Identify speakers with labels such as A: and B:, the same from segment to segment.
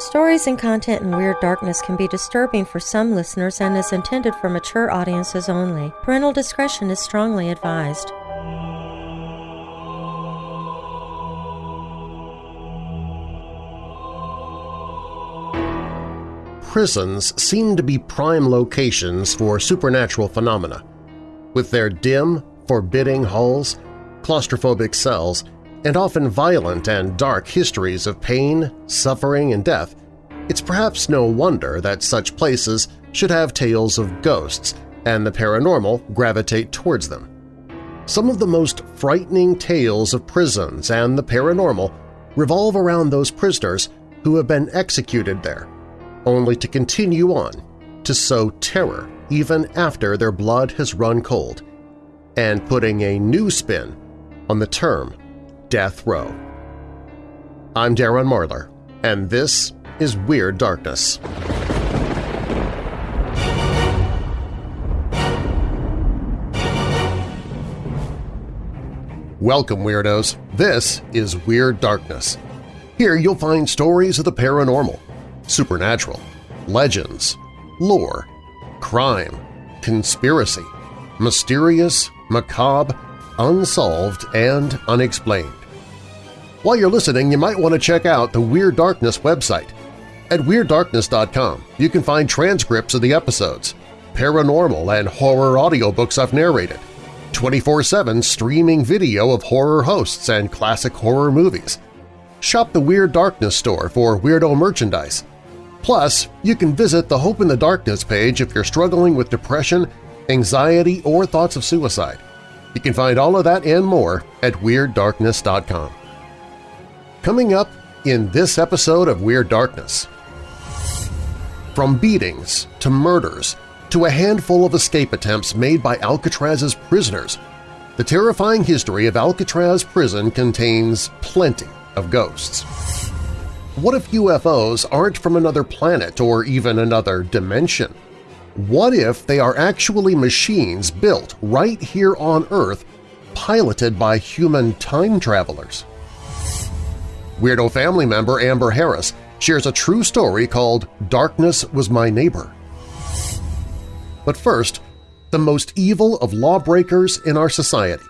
A: Stories and content in Weird Darkness can be disturbing for some listeners and is intended for mature audiences only. Parental discretion is strongly advised.
B: prisons seem to be prime locations for supernatural phenomena. With their dim, forbidding halls, claustrophobic cells, and often violent and dark histories of pain, suffering, and death, it's perhaps no wonder that such places should have tales of ghosts and the paranormal gravitate towards them. Some of the most frightening tales of prisons and the paranormal revolve around those prisoners who have been executed there only to continue on to sow terror even after their blood has run cold, and putting a new spin on the term death row. I'm Darren Marlar, and this is Weird Darkness. Welcome, Weirdos! This is Weird Darkness. Here you'll find stories of the paranormal, supernatural, legends, lore, crime, conspiracy, mysterious, macabre, unsolved, and unexplained. While you're listening, you might want to check out the Weird Darkness website. At WeirdDarkness.com, you can find transcripts of the episodes, paranormal and horror audiobooks I've narrated, 24-7 streaming video of horror hosts and classic horror movies. Shop the Weird Darkness store for weirdo merchandise, Plus, you can visit the Hope in the Darkness page if you're struggling with depression, anxiety, or thoughts of suicide. You can find all of that and more at WeirdDarkness.com. Coming up in this episode of Weird Darkness. From beatings to murders to a handful of escape attempts made by Alcatraz's prisoners, the terrifying history of Alcatraz prison contains plenty of ghosts. What if UFOs aren't from another planet or even another dimension? What if they are actually machines built right here on Earth piloted by human time travelers? Weirdo family member Amber Harris shares a true story called Darkness Was My Neighbor. But first, the most evil of lawbreakers in our society,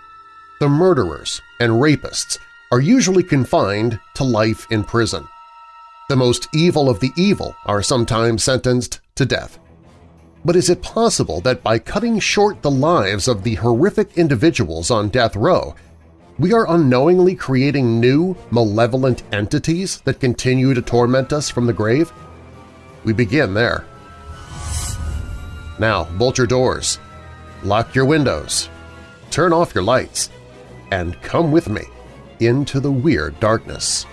B: the murderers and rapists, are usually confined to life in prison the most evil of the evil are sometimes sentenced to death. But is it possible that by cutting short the lives of the horrific individuals on death row, we are unknowingly creating new, malevolent entities that continue to torment us from the grave? We begin there. Now, bolt your doors, lock your windows, turn off your lights, and come with me into the weird darkness.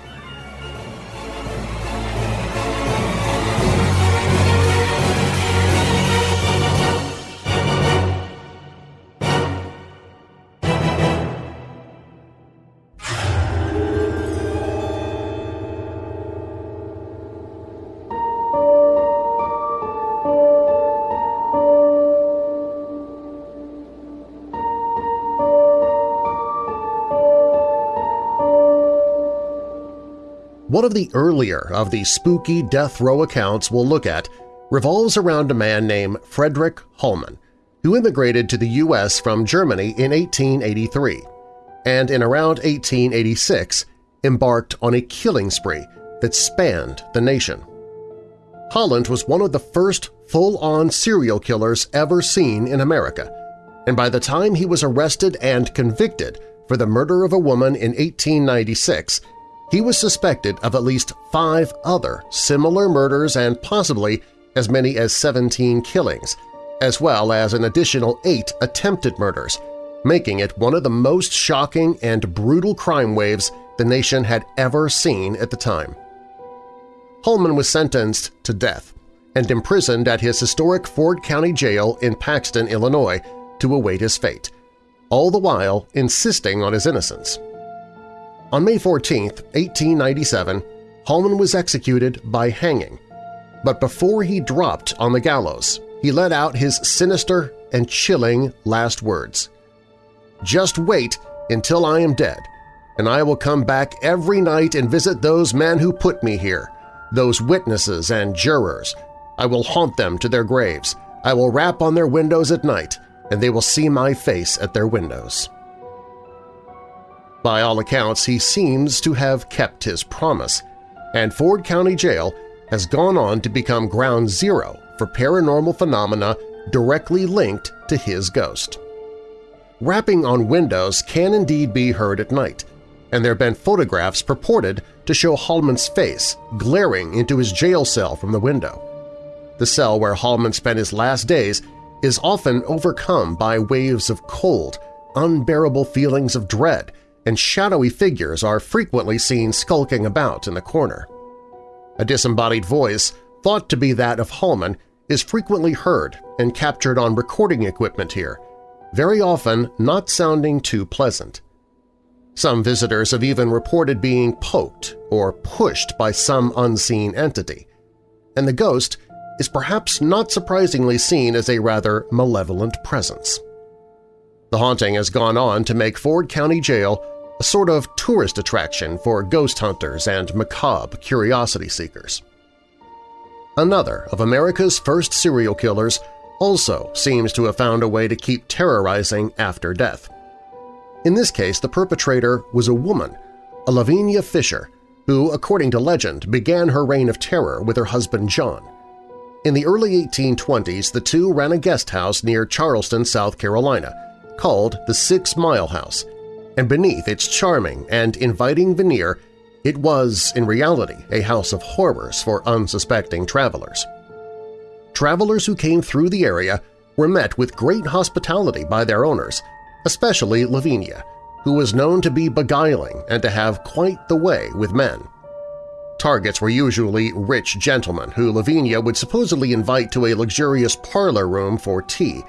B: One of the earlier of the spooky death row accounts we'll look at revolves around a man named Frederick Holman, who immigrated to the U.S. from Germany in 1883 and in around 1886 embarked on a killing spree that spanned the nation. Holman was one of the first full-on serial killers ever seen in America, and by the time he was arrested and convicted for the murder of a woman in 1896, he was suspected of at least five other similar murders and possibly as many as 17 killings, as well as an additional eight attempted murders, making it one of the most shocking and brutal crime waves the nation had ever seen at the time. Holman was sentenced to death and imprisoned at his historic Ford County Jail in Paxton, Illinois, to await his fate, all the while insisting on his innocence. On May 14, 1897, Holman was executed by hanging, but before he dropped on the gallows, he let out his sinister and chilling last words. Just wait until I am dead, and I will come back every night and visit those men who put me here, those witnesses and jurors. I will haunt them to their graves. I will rap on their windows at night, and they will see my face at their windows. By all accounts, he seems to have kept his promise, and Ford County Jail has gone on to become ground zero for paranormal phenomena directly linked to his ghost. Rapping on windows can indeed be heard at night, and there have been photographs purported to show Hallman's face glaring into his jail cell from the window. The cell where Hallman spent his last days is often overcome by waves of cold, unbearable feelings of dread, and shadowy figures are frequently seen skulking about in the corner. A disembodied voice, thought to be that of Hallman, is frequently heard and captured on recording equipment here, very often not sounding too pleasant. Some visitors have even reported being poked or pushed by some unseen entity, and the ghost is perhaps not surprisingly seen as a rather malevolent presence. The haunting has gone on to make Ford County Jail a sort of tourist attraction for ghost hunters and macabre curiosity seekers. Another of America's first serial killers also seems to have found a way to keep terrorizing after death. In this case, the perpetrator was a woman, a Lavinia Fisher, who, according to legend, began her reign of terror with her husband John. In the early 1820s, the two ran a guest house near Charleston, South Carolina, called the Six Mile House, and beneath its charming and inviting veneer, it was, in reality, a house of horrors for unsuspecting travelers. Travelers who came through the area were met with great hospitality by their owners, especially Lavinia, who was known to be beguiling and to have quite the way with men. Targets were usually rich gentlemen who Lavinia would supposedly invite to a luxurious parlor room for tea,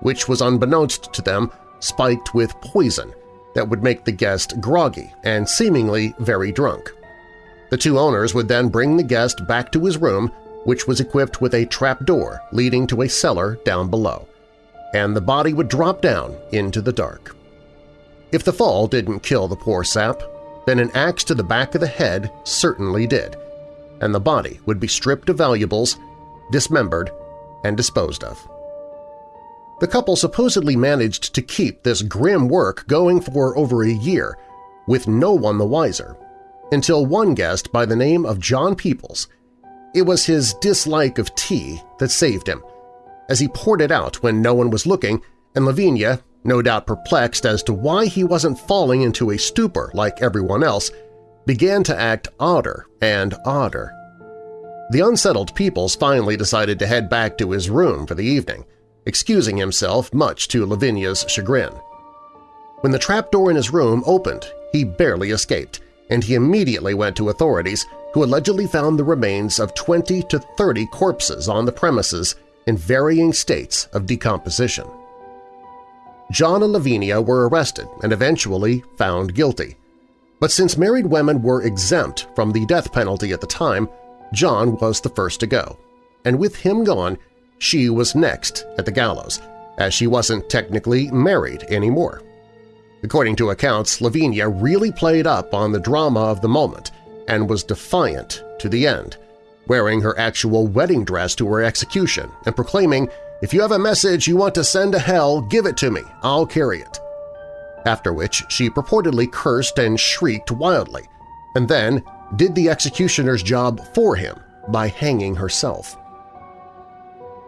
B: which was unbeknownst to them spiked with poison that would make the guest groggy and seemingly very drunk. The two owners would then bring the guest back to his room, which was equipped with a trap door leading to a cellar down below, and the body would drop down into the dark. If the fall didn't kill the poor sap, then an axe to the back of the head certainly did, and the body would be stripped of valuables, dismembered, and disposed of. The couple supposedly managed to keep this grim work going for over a year, with no one the wiser, until one guest by the name of John Peoples. It was his dislike of tea that saved him, as he poured it out when no one was looking, and Lavinia, no doubt perplexed as to why he wasn't falling into a stupor like everyone else, began to act odder and odder. The unsettled Peoples finally decided to head back to his room for the evening – excusing himself much to Lavinia's chagrin. When the trapdoor in his room opened, he barely escaped, and he immediately went to authorities who allegedly found the remains of 20 to 30 corpses on the premises in varying states of decomposition. John and Lavinia were arrested and eventually found guilty. But since married women were exempt from the death penalty at the time, John was the first to go, and with him gone, she was next at the gallows, as she wasn't technically married anymore. According to accounts, Lavinia really played up on the drama of the moment and was defiant to the end, wearing her actual wedding dress to her execution and proclaiming, if you have a message you want to send to hell, give it to me, I'll carry it. After which she purportedly cursed and shrieked wildly, and then did the executioner's job for him by hanging herself.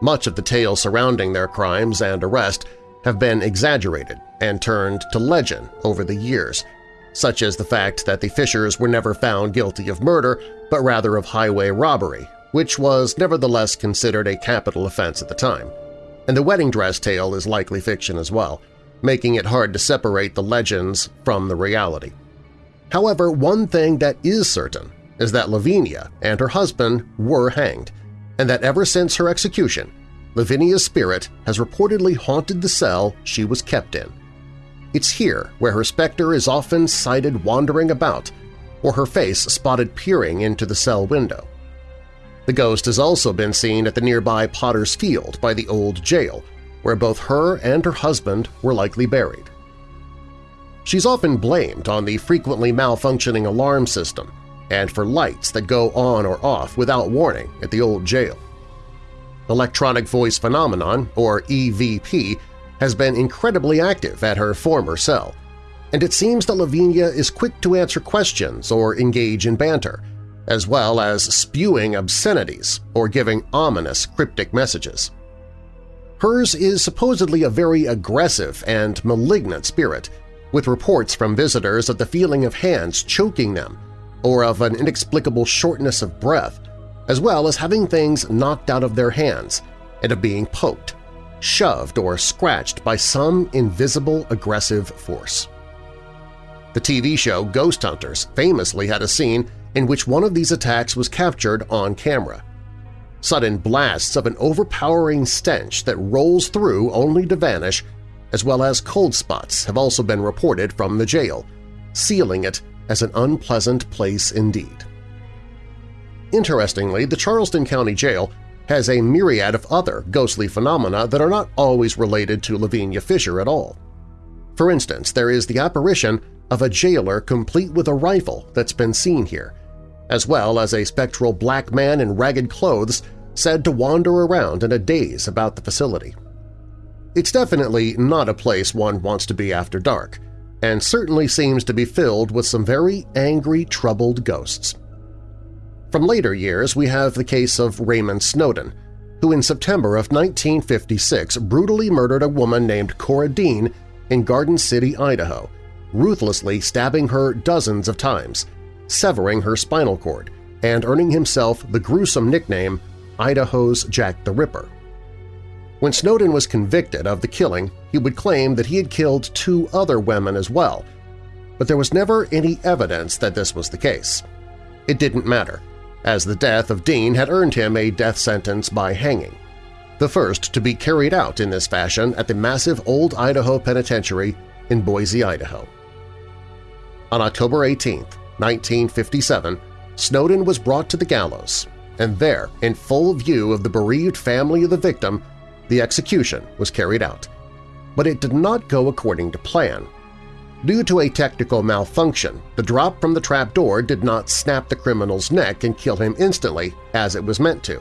B: Much of the tales surrounding their crimes and arrest have been exaggerated and turned to legend over the years, such as the fact that the Fishers were never found guilty of murder but rather of highway robbery, which was nevertheless considered a capital offense at the time. And the wedding dress tale is likely fiction as well, making it hard to separate the legends from the reality. However, one thing that is certain is that Lavinia and her husband were hanged, and that ever since her execution, Lavinia's spirit has reportedly haunted the cell she was kept in. It's here where her specter is often sighted wandering about or her face spotted peering into the cell window. The ghost has also been seen at the nearby Potter's Field by the old jail, where both her and her husband were likely buried. She's often blamed on the frequently malfunctioning alarm system and for lights that go on or off without warning at the old jail. Electronic Voice Phenomenon, or EVP, has been incredibly active at her former cell, and it seems that Lavinia is quick to answer questions or engage in banter, as well as spewing obscenities or giving ominous cryptic messages. Hers is supposedly a very aggressive and malignant spirit, with reports from visitors of the feeling of hands choking them or of an inexplicable shortness of breath, as well as having things knocked out of their hands and of being poked, shoved, or scratched by some invisible aggressive force. The TV show Ghost Hunters famously had a scene in which one of these attacks was captured on camera. Sudden blasts of an overpowering stench that rolls through only to vanish, as well as cold spots have also been reported from the jail, sealing it as an unpleasant place indeed. Interestingly, the Charleston County Jail has a myriad of other ghostly phenomena that are not always related to Lavinia Fisher at all. For instance, there is the apparition of a jailer complete with a rifle that's been seen here, as well as a spectral black man in ragged clothes said to wander around in a daze about the facility. It's definitely not a place one wants to be after dark, and certainly seems to be filled with some very angry, troubled ghosts. From later years, we have the case of Raymond Snowden, who in September of 1956 brutally murdered a woman named Cora Dean in Garden City, Idaho, ruthlessly stabbing her dozens of times, severing her spinal cord, and earning himself the gruesome nickname Idaho's Jack the Ripper. When Snowden was convicted of the killing, he would claim that he had killed two other women as well, but there was never any evidence that this was the case. It didn't matter, as the death of Dean had earned him a death sentence by hanging, the first to be carried out in this fashion at the massive Old Idaho Penitentiary in Boise, Idaho. On October 18, 1957, Snowden was brought to the gallows, and there, in full view of the bereaved family of the victim, the execution was carried out. But it did not go according to plan. Due to a technical malfunction, the drop from the trapdoor did not snap the criminal's neck and kill him instantly as it was meant to,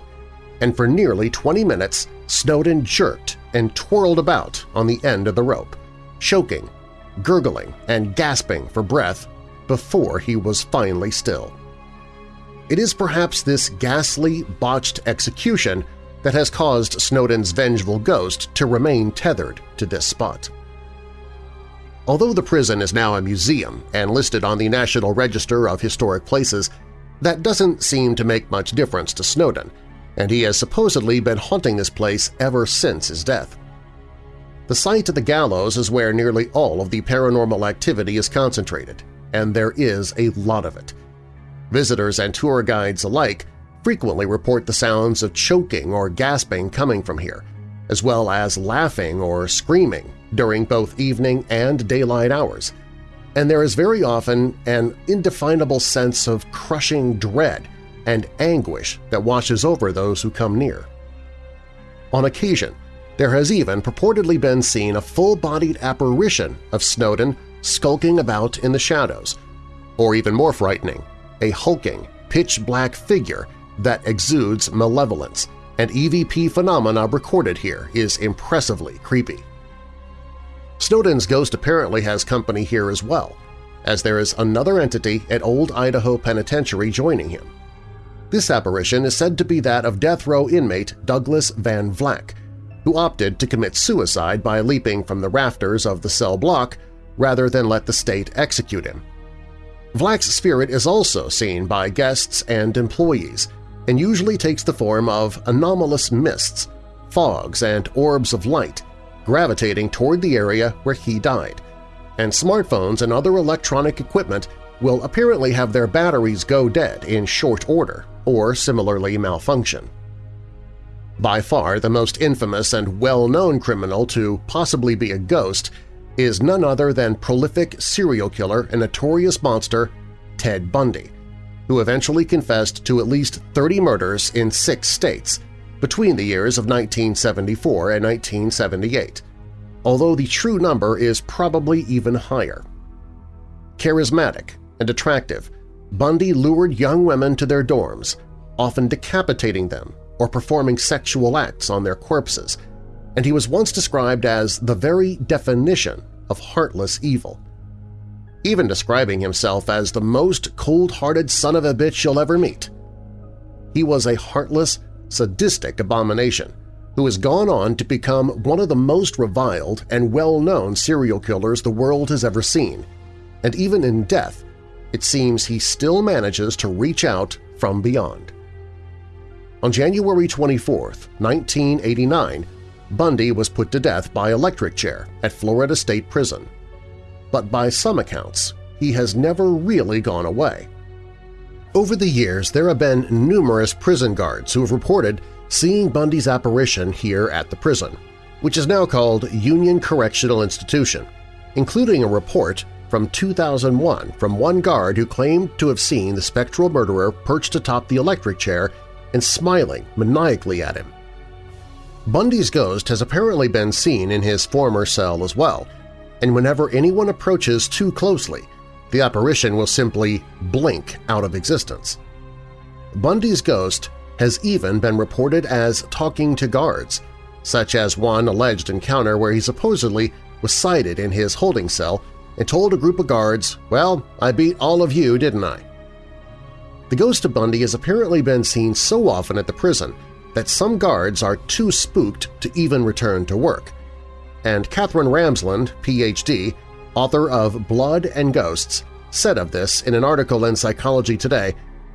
B: and for nearly 20 minutes Snowden jerked and twirled about on the end of the rope, choking gurgling and gasping for breath before he was finally still. It is perhaps this ghastly, botched execution that has caused Snowden's vengeful ghost to remain tethered to this spot. Although the prison is now a museum and listed on the National Register of Historic Places, that doesn't seem to make much difference to Snowden, and he has supposedly been haunting this place ever since his death. The site of the gallows is where nearly all of the paranormal activity is concentrated, and there is a lot of it. Visitors and tour guides alike frequently report the sounds of choking or gasping coming from here, as well as laughing or screaming during both evening and daylight hours, and there is very often an indefinable sense of crushing dread and anguish that washes over those who come near. On occasion, there has even purportedly been seen a full-bodied apparition of Snowden skulking about in the shadows, or even more frightening, a hulking, pitch-black figure that exudes malevolence, and EVP phenomena recorded here is impressively creepy. Snowden's ghost apparently has company here as well, as there is another entity at Old Idaho Penitentiary joining him. This apparition is said to be that of death row inmate Douglas Van Vlack, who opted to commit suicide by leaping from the rafters of the cell block rather than let the state execute him. Vlack's spirit is also seen by guests and employees and usually takes the form of anomalous mists, fogs, and orbs of light gravitating toward the area where he died, and smartphones and other electronic equipment will apparently have their batteries go dead in short order or similarly malfunction. By far the most infamous and well-known criminal to possibly be a ghost is none other than prolific serial killer and notorious monster Ted Bundy, who eventually confessed to at least 30 murders in six states between the years of 1974 and 1978, although the true number is probably even higher. Charismatic and attractive, Bundy lured young women to their dorms, often decapitating them or performing sexual acts on their corpses, and he was once described as the very definition of heartless evil. Even describing himself as the most cold-hearted son of a bitch you'll ever meet. He was a heartless, sadistic abomination who has gone on to become one of the most reviled and well-known serial killers the world has ever seen, and even in death, it seems he still manages to reach out from beyond. On January 24, 1989, Bundy was put to death by electric chair at Florida State Prison. But by some accounts, he has never really gone away. Over the years, there have been numerous prison guards who have reported seeing Bundy's apparition here at the prison, which is now called Union Correctional Institution, including a report from 2001 from one guard who claimed to have seen the spectral murderer perched atop the electric chair and smiling maniacally at him. Bundy's ghost has apparently been seen in his former cell as well, and whenever anyone approaches too closely, the apparition will simply blink out of existence. Bundy's ghost has even been reported as talking to guards, such as one alleged encounter where he supposedly was sighted in his holding cell and told a group of guards, well, I beat all of you, didn't I? The ghost of Bundy has apparently been seen so often at the prison that some guards are too spooked to even return to work. And Katherine Ramsland, Ph.D., author of Blood and Ghosts, said of this in an article in Psychology Today,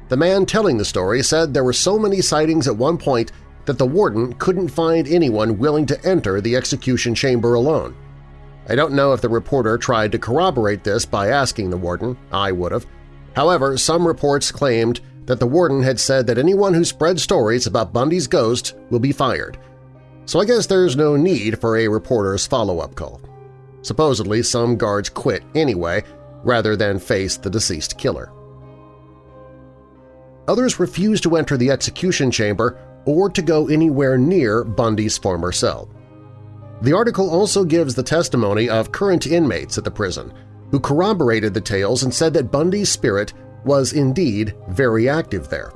B: the man telling the story said there were so many sightings at one point that the warden couldn't find anyone willing to enter the execution chamber alone. I don't know if the reporter tried to corroborate this by asking the warden, I would have. However, some reports claimed that the warden had said that anyone who spread stories about Bundy's ghost will be fired. So I guess there's no need for a reporter's follow-up call. Supposedly, some guards quit anyway rather than face the deceased killer. Others refused to enter the execution chamber or to go anywhere near Bundy's former cell. The article also gives the testimony of current inmates at the prison, who corroborated the tales and said that Bundy's spirit was indeed very active there.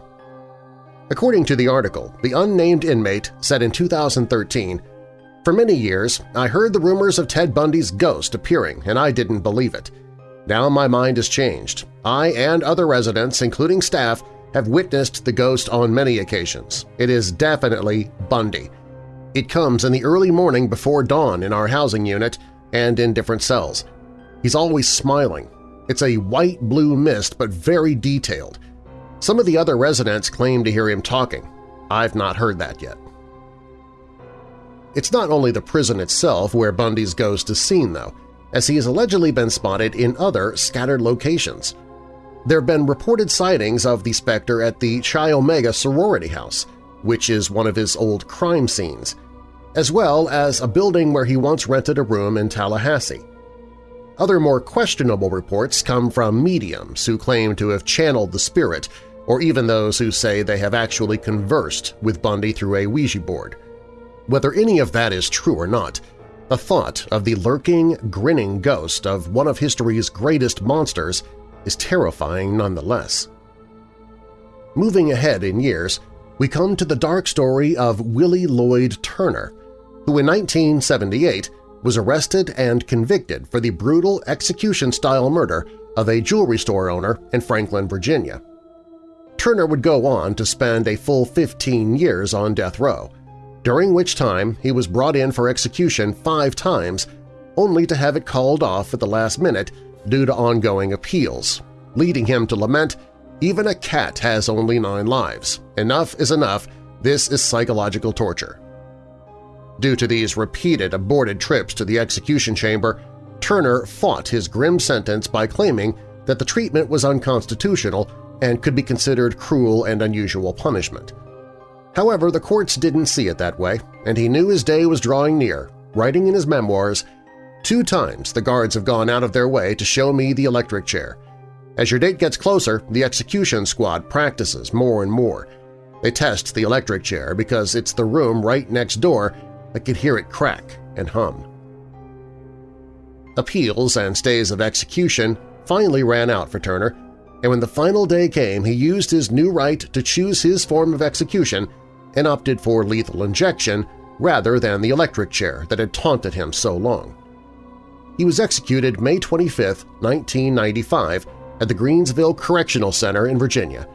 B: According to the article, the unnamed inmate said in 2013, For many years, I heard the rumors of Ted Bundy's ghost appearing and I didn't believe it. Now my mind has changed. I and other residents, including staff, have witnessed the ghost on many occasions. It is definitely Bundy. It comes in the early morning before dawn in our housing unit and in different cells. He's always smiling. It's a white-blue mist but very detailed. Some of the other residents claim to hear him talking. I've not heard that yet. It's not only the prison itself where Bundy's ghost is seen, though, as he has allegedly been spotted in other scattered locations – there have been reported sightings of the specter at the Chi Omega sorority house, which is one of his old crime scenes, as well as a building where he once rented a room in Tallahassee. Other more questionable reports come from mediums who claim to have channeled the spirit, or even those who say they have actually conversed with Bundy through a Ouija board. Whether any of that is true or not, the thought of the lurking, grinning ghost of one of history's greatest monsters is terrifying nonetheless. Moving ahead in years, we come to the dark story of Willie Lloyd Turner, who in 1978 was arrested and convicted for the brutal execution-style murder of a jewelry store owner in Franklin, Virginia. Turner would go on to spend a full 15 years on death row, during which time he was brought in for execution five times, only to have it called off at the last minute due to ongoing appeals, leading him to lament, even a cat has only nine lives. Enough is enough. This is psychological torture. Due to these repeated aborted trips to the execution chamber, Turner fought his grim sentence by claiming that the treatment was unconstitutional and could be considered cruel and unusual punishment. However, the courts didn't see it that way, and he knew his day was drawing near, writing in his memoirs, Two times the guards have gone out of their way to show me the electric chair. As your date gets closer, the execution squad practices more and more. They test the electric chair because it's the room right next door that could hear it crack and hum. Appeals and stays of execution finally ran out for Turner, and when the final day came he used his new right to choose his form of execution and opted for lethal injection rather than the electric chair that had taunted him so long. He was executed May 25, 1995 at the Greensville Correctional Center in Virginia,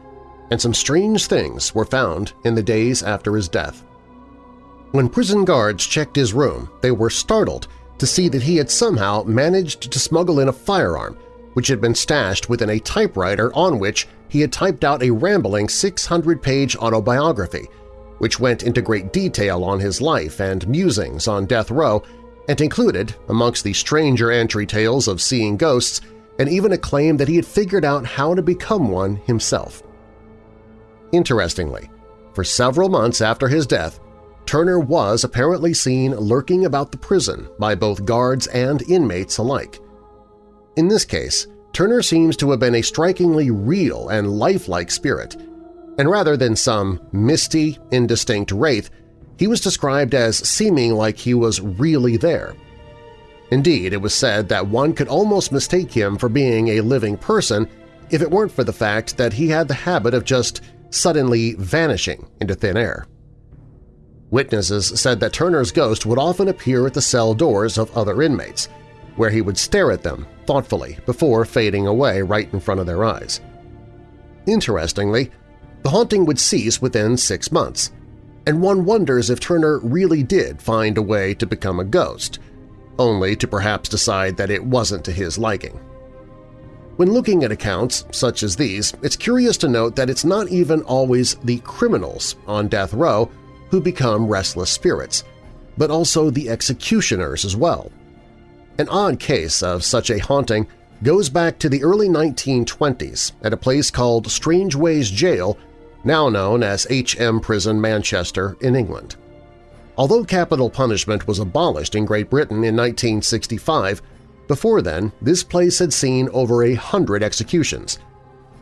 B: and some strange things were found in the days after his death. When prison guards checked his room, they were startled to see that he had somehow managed to smuggle in a firearm which had been stashed within a typewriter on which he had typed out a rambling 600-page autobiography, which went into great detail on his life and musings on death row and included, amongst the stranger entry tales of seeing ghosts, and even a claim that he had figured out how to become one himself. Interestingly, for several months after his death, Turner was apparently seen lurking about the prison by both guards and inmates alike. In this case, Turner seems to have been a strikingly real and lifelike spirit, and rather than some misty, indistinct wraith, he was described as seeming like he was really there. Indeed, it was said that one could almost mistake him for being a living person if it weren't for the fact that he had the habit of just suddenly vanishing into thin air. Witnesses said that Turner's ghost would often appear at the cell doors of other inmates, where he would stare at them thoughtfully before fading away right in front of their eyes. Interestingly, the haunting would cease within six months, and one wonders if Turner really did find a way to become a ghost, only to perhaps decide that it wasn't to his liking. When looking at accounts such as these, it's curious to note that it's not even always the criminals on death row who become restless spirits, but also the executioners as well. An odd case of such a haunting goes back to the early 1920s at a place called Strangeways Jail, now known as H.M. Prison Manchester in England. Although capital punishment was abolished in Great Britain in 1965, before then this place had seen over a hundred executions,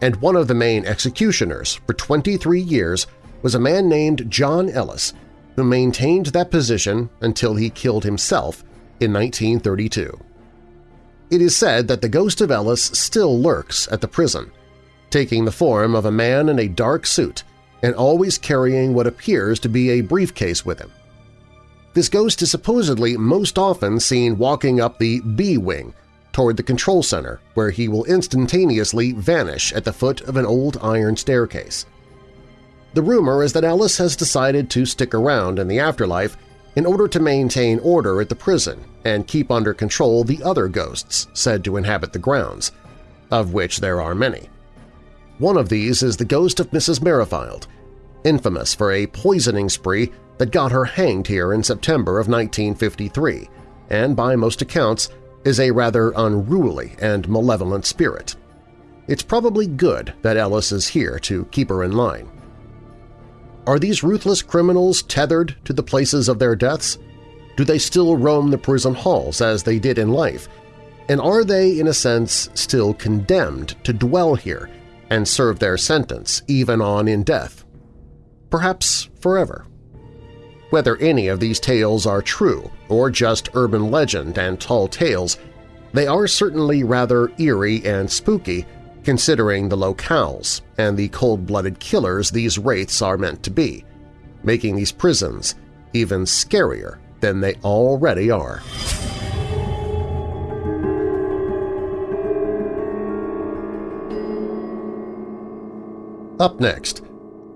B: and one of the main executioners for 23 years was a man named John Ellis, who maintained that position until he killed himself in 1932. It is said that the ghost of Ellis still lurks at the prison, taking the form of a man in a dark suit and always carrying what appears to be a briefcase with him. This ghost is supposedly most often seen walking up the B-wing toward the control center, where he will instantaneously vanish at the foot of an old iron staircase. The rumor is that Ellis has decided to stick around in the afterlife in order to maintain order at the prison and keep under control the other ghosts said to inhabit the grounds, of which there are many. One of these is the ghost of Mrs. Merrifield, infamous for a poisoning spree that got her hanged here in September of 1953 and, by most accounts, is a rather unruly and malevolent spirit. It's probably good that Ellis is here to keep her in line. Are these ruthless criminals tethered to the places of their deaths? Do they still roam the prison halls as they did in life? And are they, in a sense, still condemned to dwell here and serve their sentence even on in death? Perhaps forever. Whether any of these tales are true or just urban legend and tall tales, they are certainly rather eerie and spooky considering the locales and the cold-blooded killers these wraiths are meant to be, making these prisons even scarier than they already are. Up next,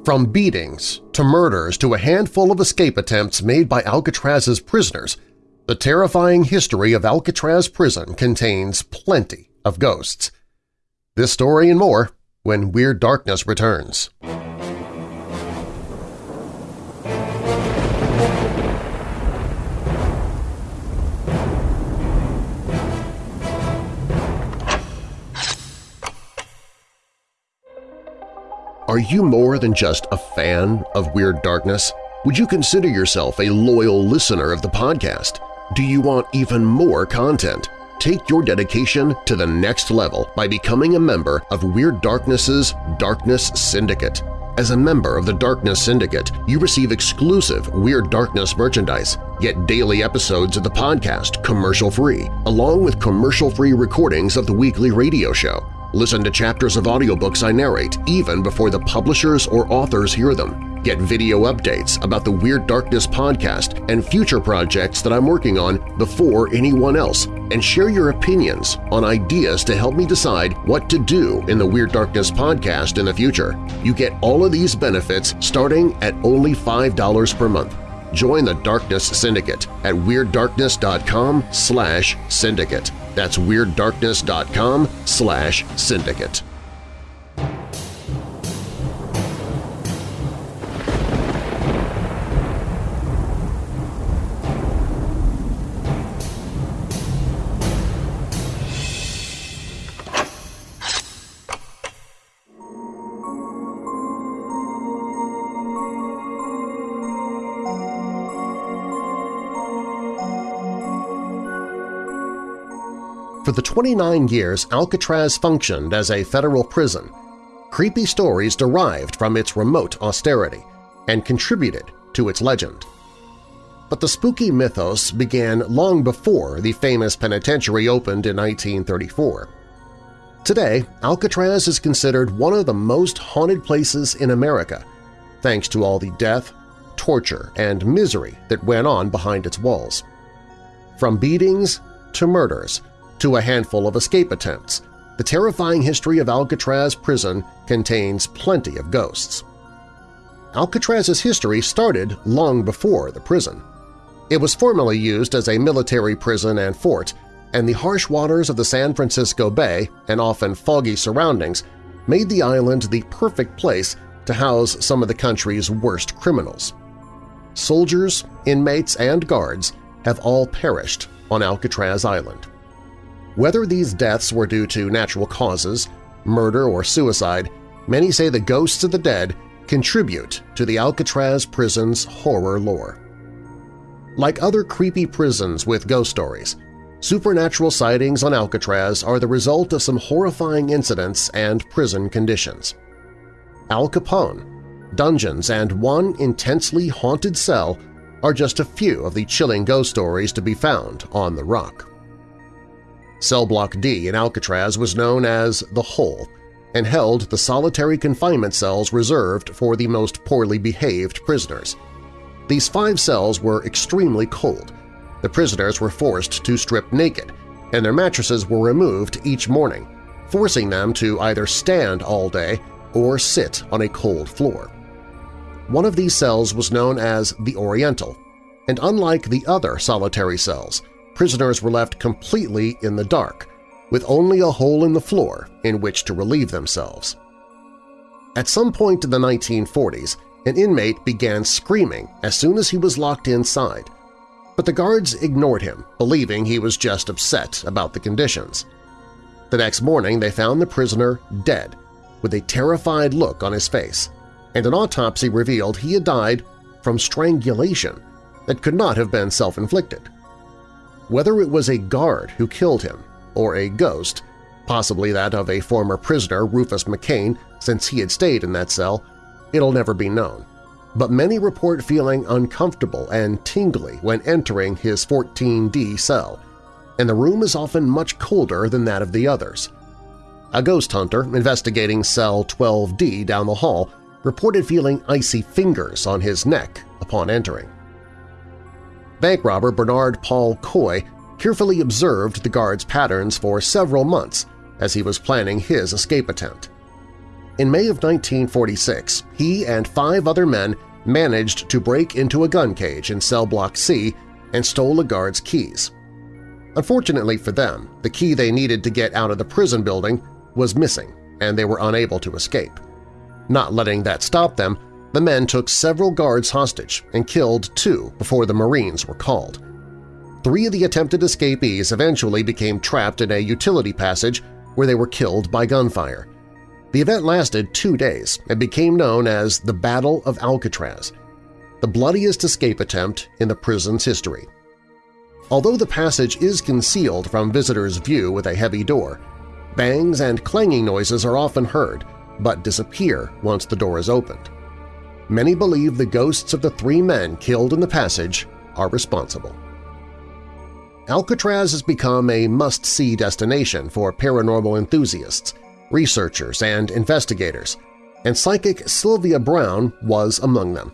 B: from beatings to murders to a handful of escape attempts made by Alcatraz's prisoners, the terrifying history of Alcatraz prison contains plenty of ghosts. This story and more when Weird Darkness returns. Are you more than just a fan of Weird Darkness? Would you consider yourself a loyal listener of the podcast? Do you want even more content? Take your dedication to the next level by becoming a member of Weird Darkness's Darkness Syndicate. As a member of the Darkness Syndicate, you receive exclusive Weird Darkness merchandise, get daily episodes of the podcast commercial-free, along with commercial-free recordings of the weekly radio show. Listen to chapters of audiobooks I narrate even before the publishers or authors hear them. Get video updates about the Weird Darkness podcast and future projects that I'm working on before anyone else, and share your opinions on ideas to help me decide what to do in the Weird Darkness podcast in the future. You get all of these benefits starting at only $5 per month. Join the Darkness Syndicate at WeirdDarkness.com slash syndicate. That's WeirdDarkness.com slash syndicate. For the 29 years Alcatraz functioned as a federal prison, creepy stories derived from its remote austerity and contributed to its legend. But the spooky mythos began long before the famous penitentiary opened in 1934. Today, Alcatraz is considered one of the most haunted places in America, thanks to all the death, torture, and misery that went on behind its walls. From beatings to murders, to a handful of escape attempts, the terrifying history of Alcatraz prison contains plenty of ghosts. Alcatraz's history started long before the prison. It was formerly used as a military prison and fort, and the harsh waters of the San Francisco Bay and often foggy surroundings made the island the perfect place to house some of the country's worst criminals. Soldiers, inmates, and guards have all perished on Alcatraz Island. Whether these deaths were due to natural causes, murder, or suicide, many say the ghosts of the dead contribute to the Alcatraz prison's horror lore. Like other creepy prisons with ghost stories, supernatural sightings on Alcatraz are the result of some horrifying incidents and prison conditions. Al Capone, dungeons, and one intensely haunted cell are just a few of the chilling ghost stories to be found on the Rock. Cell Block D in Alcatraz was known as the Hole and held the solitary confinement cells reserved for the most poorly behaved prisoners. These five cells were extremely cold. The prisoners were forced to strip naked, and their mattresses were removed each morning, forcing them to either stand all day or sit on a cold floor. One of these cells was known as the Oriental, and unlike the other solitary cells, prisoners were left completely in the dark, with only a hole in the floor in which to relieve themselves. At some point in the 1940s, an inmate began screaming as soon as he was locked inside, but the guards ignored him, believing he was just upset about the conditions. The next morning they found the prisoner dead, with a terrified look on his face, and an autopsy revealed he had died from strangulation that could not have been self-inflicted. Whether it was a guard who killed him or a ghost, possibly that of a former prisoner Rufus McCain since he had stayed in that cell, it'll never be known. But many report feeling uncomfortable and tingly when entering his 14D cell, and the room is often much colder than that of the others. A ghost hunter investigating cell 12D down the hall reported feeling icy fingers on his neck upon entering. Bank robber Bernard Paul Coy carefully observed the guard's patterns for several months as he was planning his escape attempt. In May of 1946, he and five other men managed to break into a gun cage in cell block C and stole a guard's keys. Unfortunately for them, the key they needed to get out of the prison building was missing and they were unable to escape. Not letting that stop them, the men took several guards hostage and killed two before the Marines were called. Three of the attempted escapees eventually became trapped in a utility passage where they were killed by gunfire. The event lasted two days and became known as the Battle of Alcatraz, the bloodiest escape attempt in the prison's history. Although the passage is concealed from visitors' view with a heavy door, bangs and clanging noises are often heard but disappear once the door is opened. Many believe the ghosts of the three men killed in the passage are responsible. Alcatraz has become a must-see destination for paranormal enthusiasts, researchers, and investigators, and psychic Sylvia Browne was among them.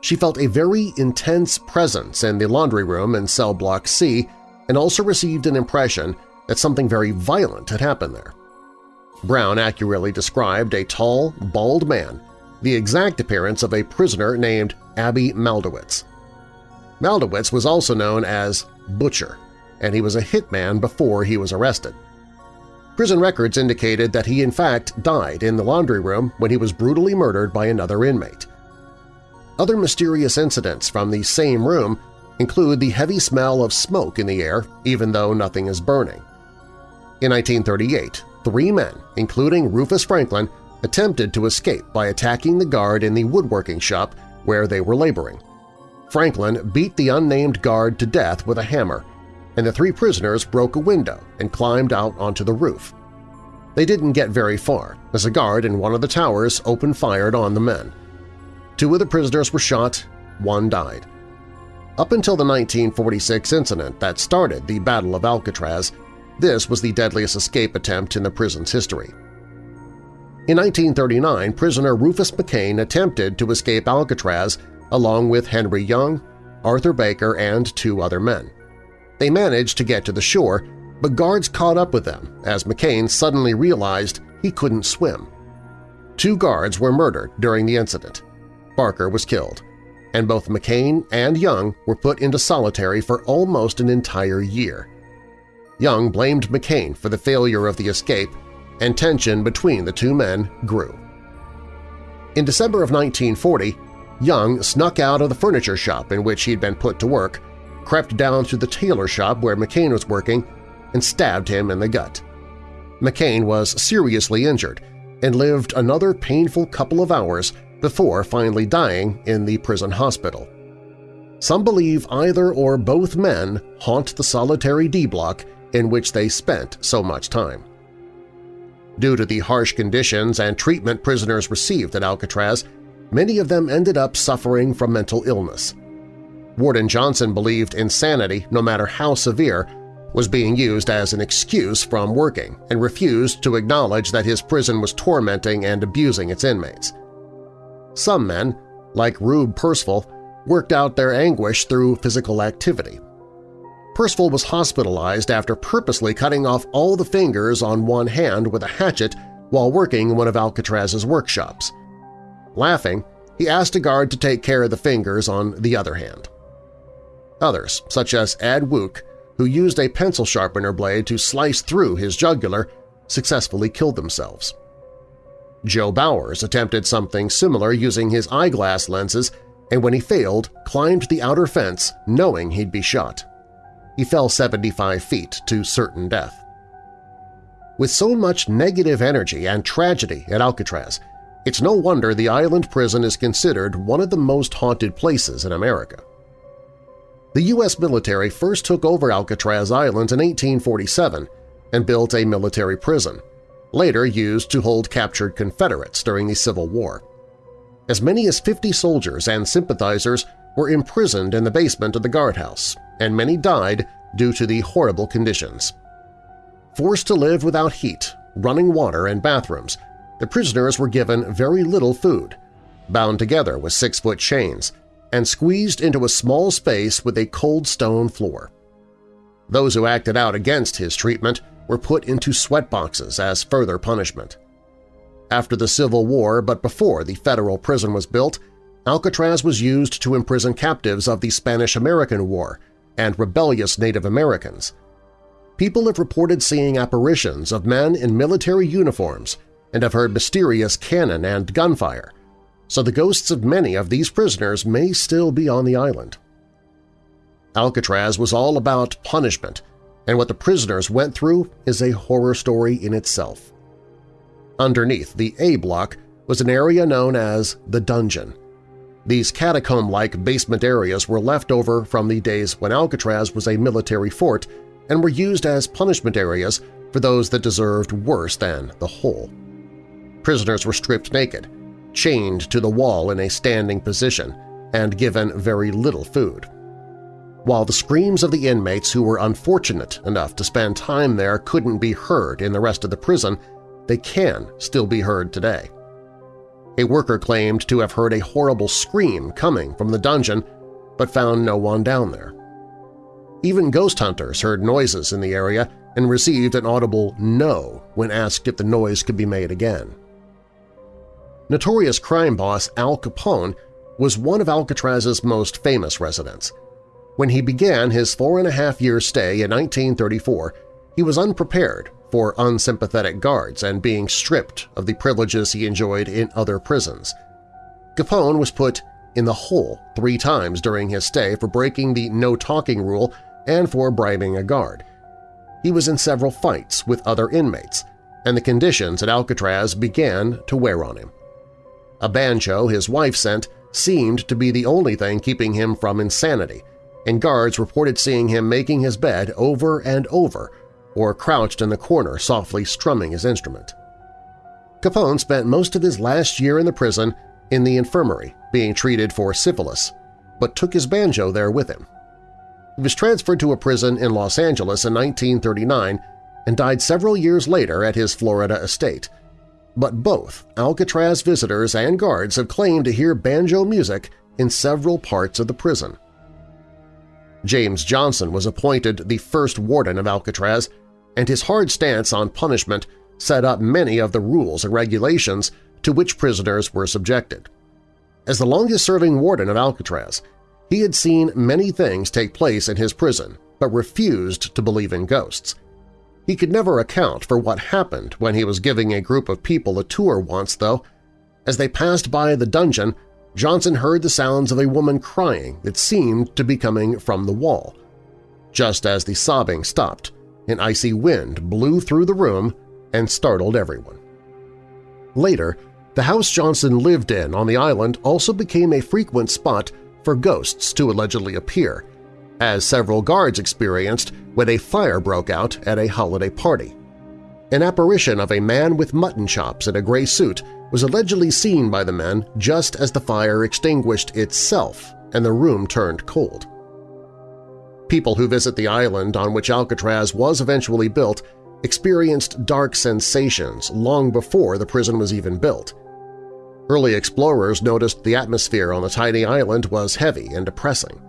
B: She felt a very intense presence in the laundry room in cell block C and also received an impression that something very violent had happened there. Browne accurately described a tall, bald man, the exact appearance of a prisoner named Abby Maldowitz. Maldowitz was also known as Butcher, and he was a hitman before he was arrested. Prison records indicated that he in fact died in the laundry room when he was brutally murdered by another inmate. Other mysterious incidents from the same room include the heavy smell of smoke in the air even though nothing is burning. In 1938, three men, including Rufus Franklin, attempted to escape by attacking the guard in the woodworking shop where they were laboring. Franklin beat the unnamed guard to death with a hammer, and the three prisoners broke a window and climbed out onto the roof. They didn't get very far, as a guard in one of the towers open-fired on the men. Two of the prisoners were shot, one died. Up until the 1946 incident that started the Battle of Alcatraz, this was the deadliest escape attempt in the prison's history. In 1939, prisoner Rufus McCain attempted to escape Alcatraz along with Henry Young, Arthur Barker, and two other men. They managed to get to the shore, but guards caught up with them as McCain suddenly realized he couldn't swim. Two guards were murdered during the incident. Barker was killed, and both McCain and Young were put into solitary for almost an entire year. Young blamed McCain for the failure of the escape, and tension between the two men grew. In December of 1940, Young snuck out of the furniture shop in which he'd been put to work, crept down to the tailor shop where McCain was working, and stabbed him in the gut. McCain was seriously injured and lived another painful couple of hours before finally dying in the prison hospital. Some believe either or both men haunt the solitary D-block in which they spent so much time. Due to the harsh conditions and treatment prisoners received at Alcatraz, many of them ended up suffering from mental illness. Warden Johnson believed insanity, no matter how severe, was being used as an excuse from working and refused to acknowledge that his prison was tormenting and abusing its inmates. Some men, like Rube Persful, worked out their anguish through physical activity. Persful was hospitalized after purposely cutting off all the fingers on one hand with a hatchet while working in one of Alcatraz's workshops. Laughing, he asked a guard to take care of the fingers on the other hand. Others, such as Ed Wook, who used a pencil sharpener blade to slice through his jugular, successfully killed themselves. Joe Bowers attempted something similar using his eyeglass lenses and when he failed, climbed the outer fence knowing he'd be shot. He fell 75 feet to certain death. With so much negative energy and tragedy at Alcatraz, it's no wonder the island prison is considered one of the most haunted places in America. The U.S. military first took over Alcatraz Island in 1847 and built a military prison, later used to hold captured Confederates during the Civil War. As many as 50 soldiers and sympathizers were imprisoned in the basement of the guardhouse, and many died due to the horrible conditions. Forced to live without heat, running water, and bathrooms, the prisoners were given very little food, bound together with six-foot chains, and squeezed into a small space with a cold stone floor. Those who acted out against his treatment were put into sweat boxes as further punishment. After the Civil War but before the federal prison was built, Alcatraz was used to imprison captives of the Spanish–American War and rebellious Native Americans. People have reported seeing apparitions of men in military uniforms and have heard mysterious cannon and gunfire, so the ghosts of many of these prisoners may still be on the island. Alcatraz was all about punishment, and what the prisoners went through is a horror story in itself. Underneath the A block was an area known as the Dungeon, these catacomb-like basement areas were left over from the days when Alcatraz was a military fort and were used as punishment areas for those that deserved worse than the hole. Prisoners were stripped naked, chained to the wall in a standing position, and given very little food. While the screams of the inmates who were unfortunate enough to spend time there couldn't be heard in the rest of the prison, they can still be heard today. A worker claimed to have heard a horrible scream coming from the dungeon but found no one down there. Even ghost hunters heard noises in the area and received an audible no when asked if the noise could be made again. Notorious crime boss Al Capone was one of Alcatraz's most famous residents. When he began his four-and-a-half-year stay in 1934, he was unprepared for unsympathetic guards and being stripped of the privileges he enjoyed in other prisons. Capone was put in the hole three times during his stay for breaking the no-talking rule and for bribing a guard. He was in several fights with other inmates, and the conditions at Alcatraz began to wear on him. A banjo his wife sent seemed to be the only thing keeping him from insanity, and guards reported seeing him making his bed over and over or crouched in the corner softly strumming his instrument. Capone spent most of his last year in the prison in the infirmary being treated for syphilis, but took his banjo there with him. He was transferred to a prison in Los Angeles in 1939 and died several years later at his Florida estate. But both Alcatraz visitors and guards have claimed to hear banjo music in several parts of the prison. James Johnson was appointed the first warden of Alcatraz, and his hard stance on punishment set up many of the rules and regulations to which prisoners were subjected. As the longest-serving warden of Alcatraz, he had seen many things take place in his prison but refused to believe in ghosts. He could never account for what happened when he was giving a group of people a tour once, though. As they passed by the dungeon, Johnson heard the sounds of a woman crying that seemed to be coming from the wall. Just as the sobbing stopped, an icy wind blew through the room and startled everyone. Later, the house Johnson lived in on the island also became a frequent spot for ghosts to allegedly appear, as several guards experienced when a fire broke out at a holiday party. An apparition of a man with mutton chops in a gray suit was allegedly seen by the men just as the fire extinguished itself and the room turned cold. People who visit the island on which Alcatraz was eventually built experienced dark sensations long before the prison was even built. Early explorers noticed the atmosphere on the tiny island was heavy and depressing.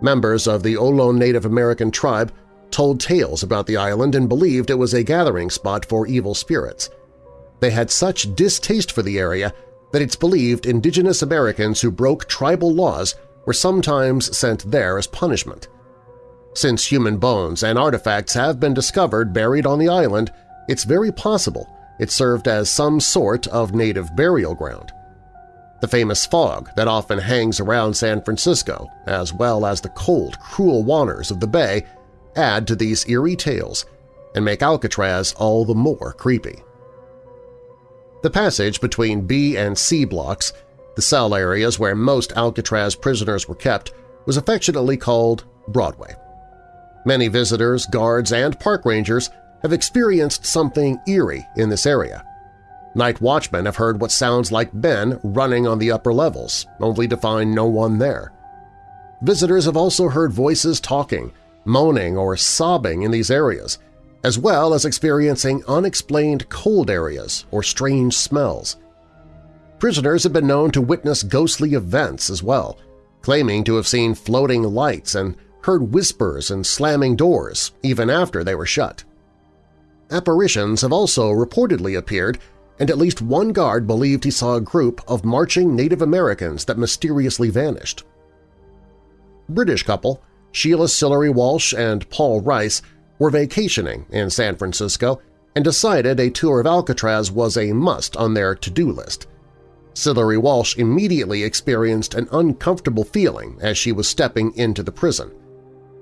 B: Members of the Ohlone Native American tribe told tales about the island and believed it was a gathering spot for evil spirits. They had such distaste for the area that it's believed indigenous Americans who broke tribal laws were sometimes sent there as punishment. Since human bones and artifacts have been discovered buried on the island, it's very possible it served as some sort of native burial ground. The famous fog that often hangs around San Francisco, as well as the cold, cruel waters of the bay, add to these eerie tales and make Alcatraz all the more creepy. The passage between B and C blocks, the cell areas where most Alcatraz prisoners were kept, was affectionately called Broadway. Many visitors, guards, and park rangers have experienced something eerie in this area. Night watchmen have heard what sounds like Ben running on the upper levels, only to find no one there. Visitors have also heard voices talking, moaning, or sobbing in these areas, as well as experiencing unexplained cold areas or strange smells. Prisoners have been known to witness ghostly events as well, claiming to have seen floating lights and heard whispers and slamming doors even after they were shut. Apparitions have also reportedly appeared, and at least one guard believed he saw a group of marching Native Americans that mysteriously vanished. British couple Sheila Sillery Walsh and Paul Rice were vacationing in San Francisco and decided a tour of Alcatraz was a must on their to-do list. Sillery Walsh immediately experienced an uncomfortable feeling as she was stepping into the prison.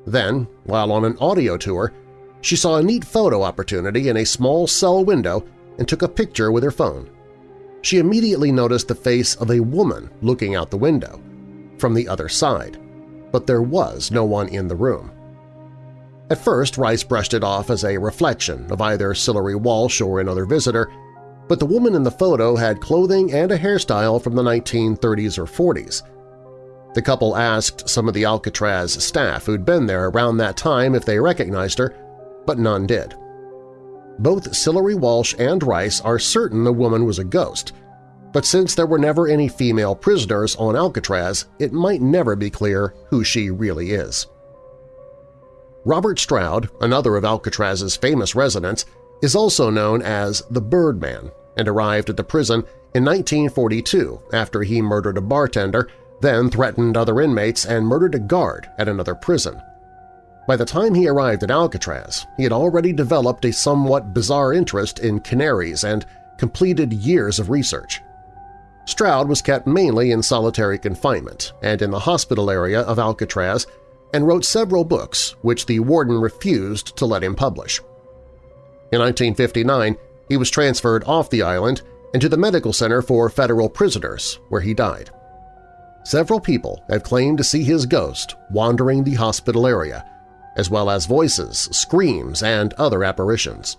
B: Then, while on an audio tour, she saw a neat photo opportunity in a small cell window and took a picture with her phone. She immediately noticed the face of a woman looking out the window, from the other side, but there was no one in the room. At first, Rice brushed it off as a reflection of either Sillery Walsh or another visitor, but the woman in the photo had clothing and a hairstyle from the 1930s or 40s. The couple asked some of the Alcatraz staff who'd been there around that time if they recognized her, but none did. both Sillery Walsh and Rice are certain the woman was a ghost, but since there were never any female prisoners on Alcatraz, it might never be clear who she really is. Robert Stroud, another of Alcatraz's famous residents, is also known as the Birdman and arrived at the prison in 1942 after he murdered a bartender, then threatened other inmates and murdered a guard at another prison. By the time he arrived at Alcatraz, he had already developed a somewhat bizarre interest in canaries and completed years of research. Stroud was kept mainly in solitary confinement and in the hospital area of Alcatraz and wrote several books which the warden refused to let him publish. In 1959, he was transferred off the island into the Medical Center for Federal Prisoners, where he died. Several people have claimed to see his ghost wandering the hospital area, as well as voices, screams, and other apparitions.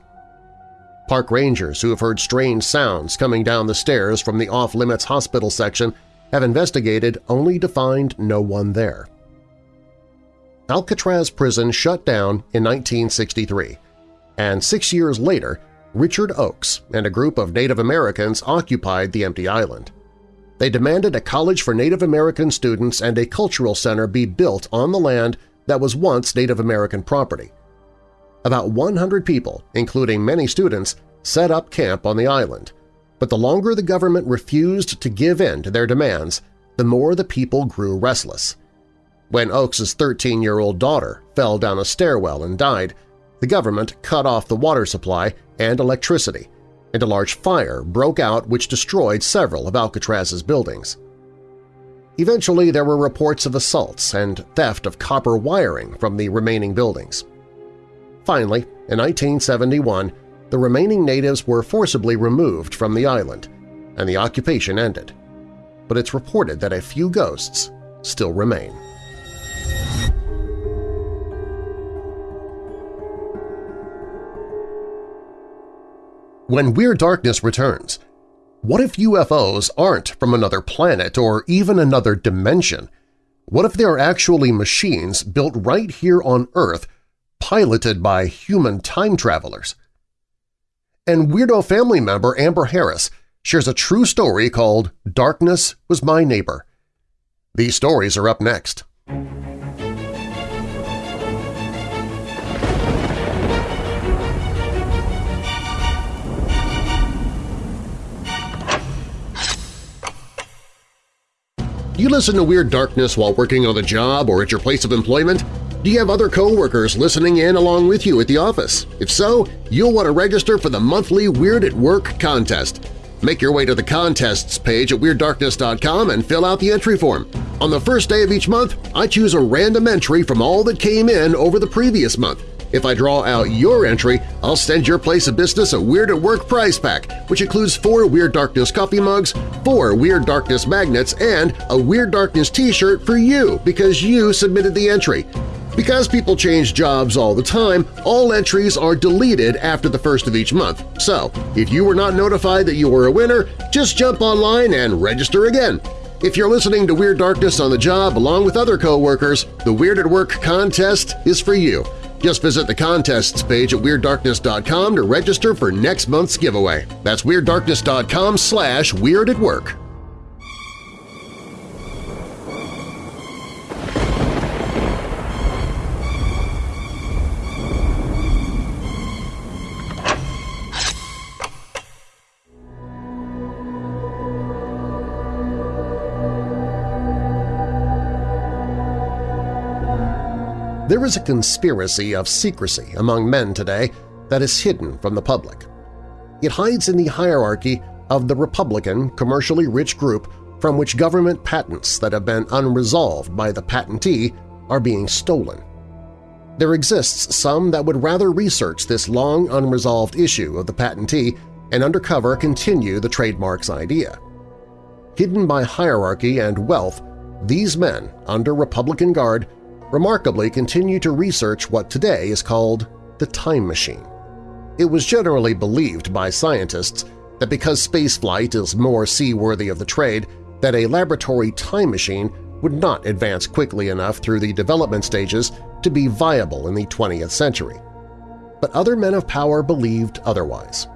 B: Park rangers who have heard strange sounds coming down the stairs from the off-limits hospital section have investigated only to find no one there. Alcatraz prison shut down in 1963, and six years later Richard Oakes and a group of Native Americans occupied the empty island. They demanded a college for Native American students and a cultural center be built on the land that was once Native American property. About 100 people, including many students, set up camp on the island, but the longer the government refused to give in to their demands, the more the people grew restless. When Oakes's 13-year-old daughter fell down a stairwell and died, the government cut off the water supply and electricity, and a large fire broke out which destroyed several of Alcatraz's buildings. Eventually, there were reports of assaults and theft of copper wiring from the remaining buildings. Finally, in 1971, the remaining natives were forcibly removed from the island, and the occupation ended. But it's reported that a few ghosts still remain. When Weird Darkness returns, what if UFOs aren't from another planet or even another dimension? What if they are actually machines built right here on Earth piloted by human time travelers. And Weirdo family member Amber Harris shares a true story called Darkness Was My Neighbor. These stories are up next. Do you listen to Weird Darkness while working on the job or at your place of employment? Do you have other coworkers listening in along with you at the office? If so, you'll want to register for the monthly Weird at Work contest. Make your way to the contests page at WeirdDarkness.com and fill out the entry form. On the first day of each month, I choose a random entry from all that came in over the previous month. If I draw out your entry, I'll send your place of business a Weird at Work prize pack, which includes four Weird Darkness coffee mugs, four Weird Darkness magnets, and a Weird Darkness t-shirt for you because you submitted the entry. Because people change jobs all the time, all entries are deleted after the first of each month. So, if you were not notified that you were a winner, just jump online and register again. If you're listening to Weird Darkness on the job along with other coworkers, the Weird at Work contest is for you. Just visit the contests page at WeirdDarkness.com to register for next month's giveaway. That's WeirdDarkness.com slash Weird at Work. There is a conspiracy of secrecy among men today that is hidden from the public. It hides in the hierarchy of the Republican, commercially rich group from which government patents that have been unresolved by the patentee are being stolen. There exists some that would rather research this long unresolved issue of the patentee and undercover continue the trademark's idea. Hidden by hierarchy and wealth, these men, under Republican guard, remarkably continued to research what today is called the time machine. It was generally believed by scientists that because spaceflight is more seaworthy of the trade, that a laboratory time machine would not advance quickly enough through the development stages to be viable in the 20th century. but other men of power believed otherwise.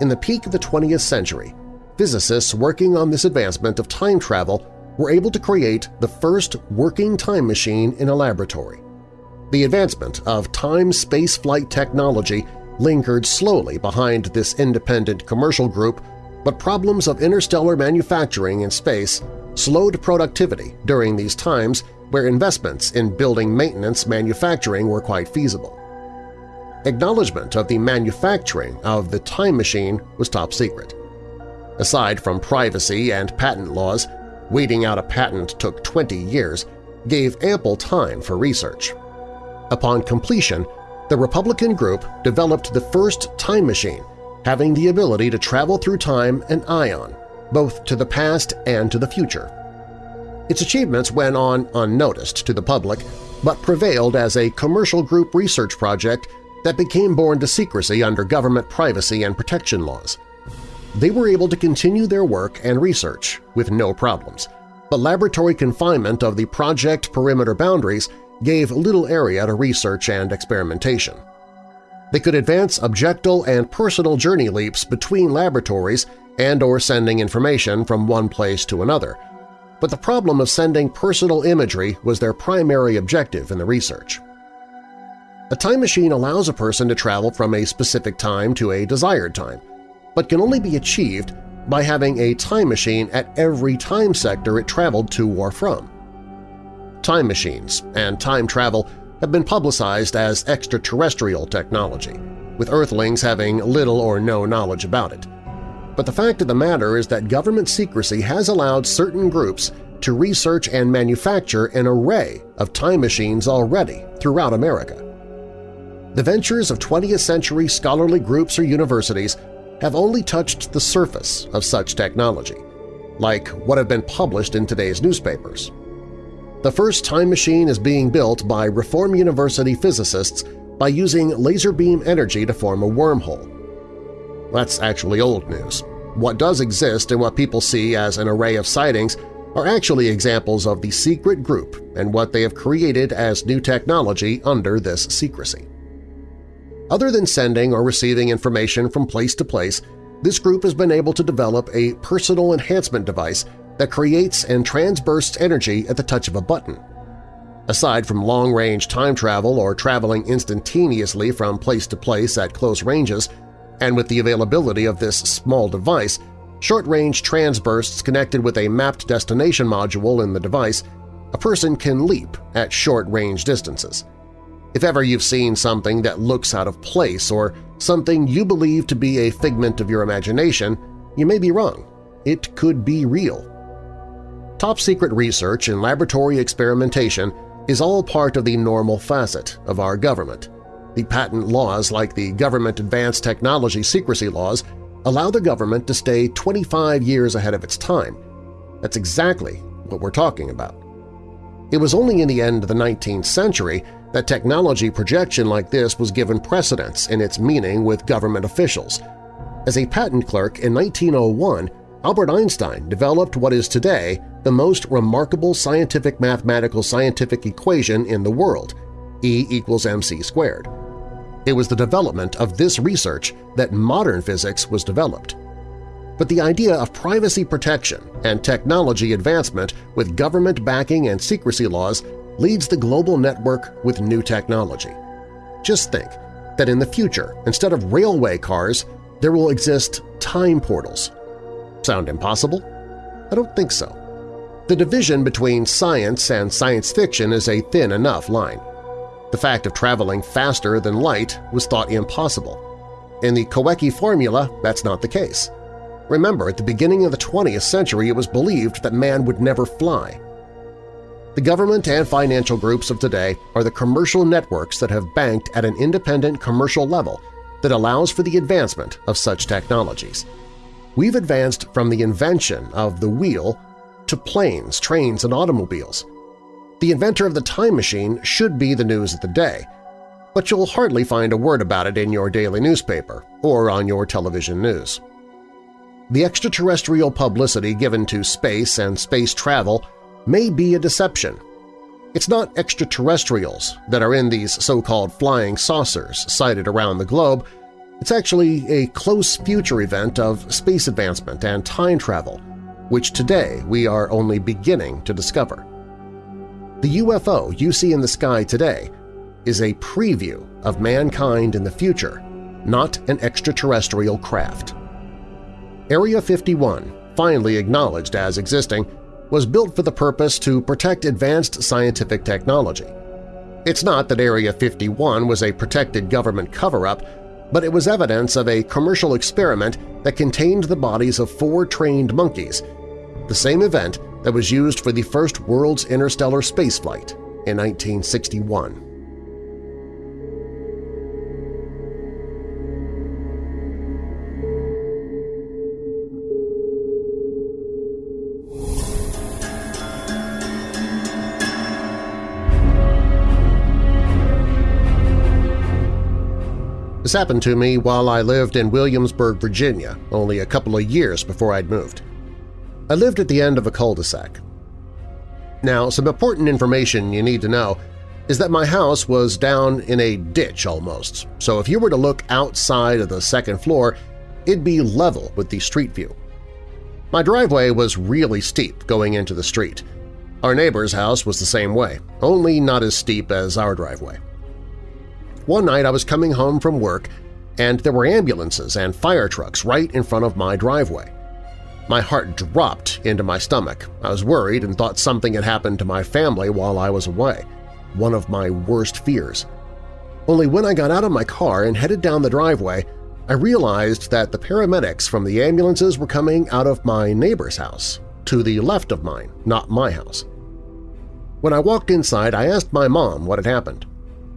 B: In the peak of the 20th century, physicists working on this advancement of time travel were able to create the first working time machine in a laboratory. The advancement of time spaceflight technology lingered slowly behind this independent commercial group, but problems of interstellar manufacturing in space slowed productivity during these times where investments in building maintenance manufacturing were quite feasible. Acknowledgement of the manufacturing of the time machine was top secret. Aside from privacy and patent laws, waiting out a patent took 20 years, gave ample time for research. Upon completion, the Republican group developed the first time machine, having the ability to travel through time and ion, both to the past and to the future. Its achievements went on unnoticed to the public, but prevailed as a commercial group research project that became born to secrecy under government privacy and protection laws. They were able to continue their work and research with no problems, but laboratory confinement of the project perimeter boundaries gave little area to research and experimentation. They could advance objectal and personal journey leaps between laboratories and or sending information from one place to another, but the problem of sending personal imagery was their primary objective in the research. A time machine allows a person to travel from a specific time to a desired time, but can only be achieved by having a time machine at every time sector it traveled to or from. Time machines and time travel have been publicized as extraterrestrial technology, with Earthlings having little or no knowledge about it. But the fact of the matter is that government secrecy has allowed certain groups to research and manufacture an array of time machines already throughout America. The ventures of 20th-century scholarly groups or universities have only touched the surface of such technology, like what have been published in today's newspapers. The first time machine is being built by Reform University physicists by using laser beam energy to form a wormhole. That's actually old news. What does exist and what people see as an array of sightings are actually examples of the secret group and what they have created as new technology under this secrecy. Other than sending or receiving information from place to place, this group has been able to develop a personal enhancement device that creates and transbursts energy at the touch of a button. Aside from long-range time travel or traveling instantaneously from place to place at close ranges, and with the availability of this small device, short-range transbursts connected with a mapped destination module in the device, a person can leap at short-range distances. If ever you've seen something that looks out of place or something you believe to be a figment of your imagination, you may be wrong. It could be real. Top-secret research and laboratory experimentation is all part of the normal facet of our government. The patent laws like the Government Advanced Technology Secrecy Laws allow the government to stay 25 years ahead of its time. That's exactly what we're talking about. It was only in the end of the 19th century that technology projection like this was given precedence in its meaning with government officials. As a patent clerk in 1901, Albert Einstein developed what is today the most remarkable scientific mathematical scientific equation in the world, E equals mc squared. It was the development of this research that modern physics was developed. But the idea of privacy protection and technology advancement with government backing and secrecy laws leads the global network with new technology. Just think that in the future, instead of railway cars, there will exist time portals. Sound impossible? I don't think so. The division between science and science fiction is a thin enough line. The fact of traveling faster than light was thought impossible. In the Kawecki formula, that's not the case. Remember, at the beginning of the 20th century it was believed that man would never fly. The government and financial groups of today are the commercial networks that have banked at an independent commercial level that allows for the advancement of such technologies. We've advanced from the invention of the wheel to planes, trains, and automobiles. The inventor of the time machine should be the news of the day, but you'll hardly find a word about it in your daily newspaper or on your television news. The extraterrestrial publicity given to space and space travel may be a deception. It's not extraterrestrials that are in these so-called flying saucers sighted around the globe. It's actually a close future event of space advancement and time travel, which today we are only beginning to discover. The UFO you see in the sky today is a preview of mankind in the future, not an extraterrestrial craft. Area 51, finally acknowledged as existing, was built for the purpose to protect advanced scientific technology. It's not that Area 51 was a protected government cover-up, but it was evidence of a commercial experiment that contained the bodies of four trained monkeys, the same event that was used for the first world's interstellar spaceflight in 1961. This happened to me while I lived in Williamsburg, Virginia, only a couple of years before I'd moved. I lived at the end of a cul-de-sac. Now, some important information you need to know is that my house was down in a ditch almost, so if you were to look outside of the second floor, it'd be level with the street view. My driveway was really steep going into the street. Our neighbor's house was the same way, only not as steep as our driveway. One night I was coming home from work and there were ambulances and fire trucks right in front of my driveway. My heart dropped into my stomach. I was worried and thought something had happened to my family while I was away, one of my worst fears. Only when I got out of my car and headed down the driveway, I realized that the paramedics from the ambulances were coming out of my neighbor's house, to the left of mine, not my house. When I walked inside, I asked my mom what had happened.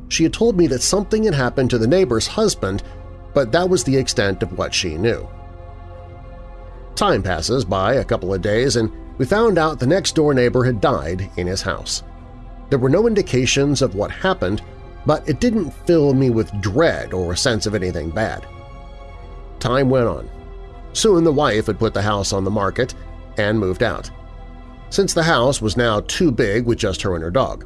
B: She had told me that something had happened to the neighbor's husband, but that was the extent of what she knew. Time passes by a couple of days and we found out the next-door neighbor had died in his house. There were no indications of what happened, but it didn't fill me with dread or a sense of anything bad. Time went on. Soon the wife had put the house on the market and moved out. Since the house was now too big with just her and her dog.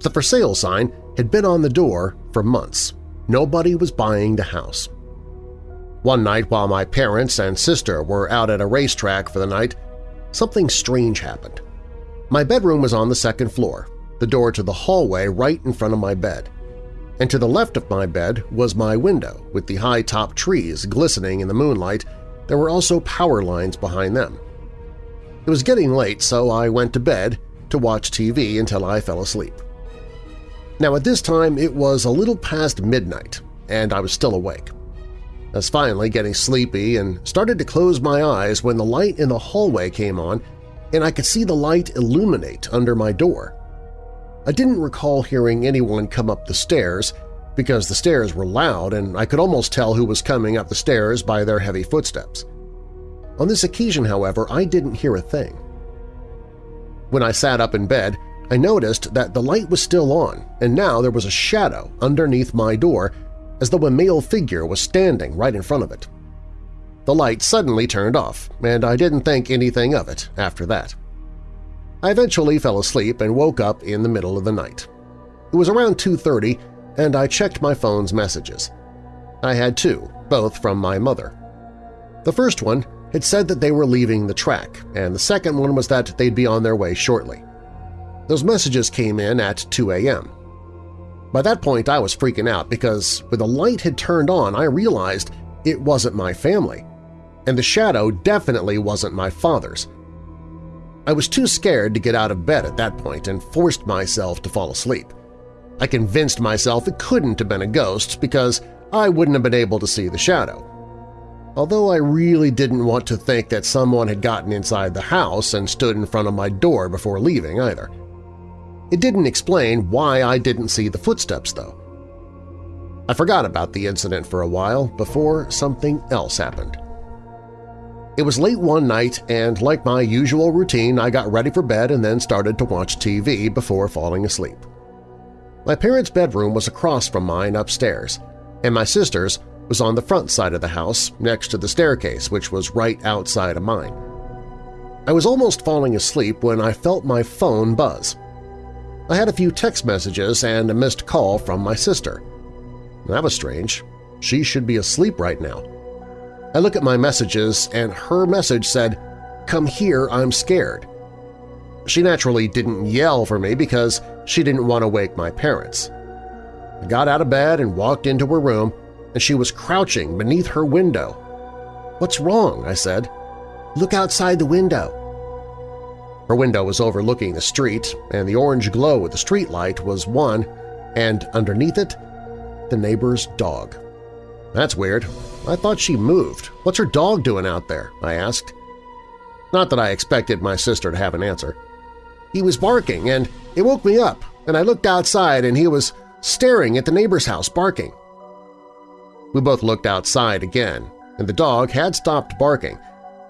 B: The for sale sign had been on the door for months. Nobody was buying the house. One night while my parents and sister were out at a racetrack for the night, something strange happened. My bedroom was on the second floor, the door to the hallway right in front of my bed. And to the left of my bed was my window with the high-top trees glistening in the moonlight. There were also power lines behind them. It was getting late, so I went to bed to watch TV until I fell asleep. Now at this time it was a little past midnight, and I was still awake. I was finally getting sleepy and started to close my eyes when the light in the hallway came on and I could see the light illuminate under my door. I didn't recall hearing anyone come up the stairs because the stairs were loud and I could almost tell who was coming up the stairs by their heavy footsteps. On this occasion, however, I didn't hear a thing. When I sat up in bed, I noticed that the light was still on, and now there was a shadow underneath my door as though a male figure was standing right in front of it. The light suddenly turned off, and I didn't think anything of it after that. I eventually fell asleep and woke up in the middle of the night. It was around 2.30, and I checked my phone's messages. I had two, both from my mother. The first one had said that they were leaving the track, and the second one was that they'd be on their way shortly. Those messages came in at 2 a.m. By that point, I was freaking out because when the light had turned on, I realized it wasn't my family, and the shadow definitely wasn't my father's. I was too scared to get out of bed at that point and forced myself to fall asleep. I convinced myself it couldn't have been a ghost because I wouldn't have been able to see the shadow. Although I really didn't want to think that someone had gotten inside the house and stood in front of my door before leaving either. It didn't explain why I didn't see the footsteps, though. I forgot about the incident for a while before something else happened. It was late one night, and like my usual routine, I got ready for bed and then started to watch TV before falling asleep. My parents' bedroom was across from mine upstairs, and my sister's was on the front side of the house next to the staircase, which was right outside of mine. I was almost falling asleep when I felt my phone buzz. I had a few text messages and a missed call from my sister. That was strange. She should be asleep right now. I look at my messages and her message said, Come here, I'm scared. She naturally didn't yell for me because she didn't want to wake my parents. I got out of bed and walked into her room, and she was crouching beneath her window. What's wrong? I said. Look outside the window. Her window was overlooking the street, and the orange glow of the streetlight was one, and underneath it, the neighbor's dog. That's weird. I thought she moved. What's her dog doing out there? I asked. Not that I expected my sister to have an answer. He was barking, and it woke me up, and I looked outside and he was staring at the neighbor's house barking. We both looked outside again, and the dog had stopped barking.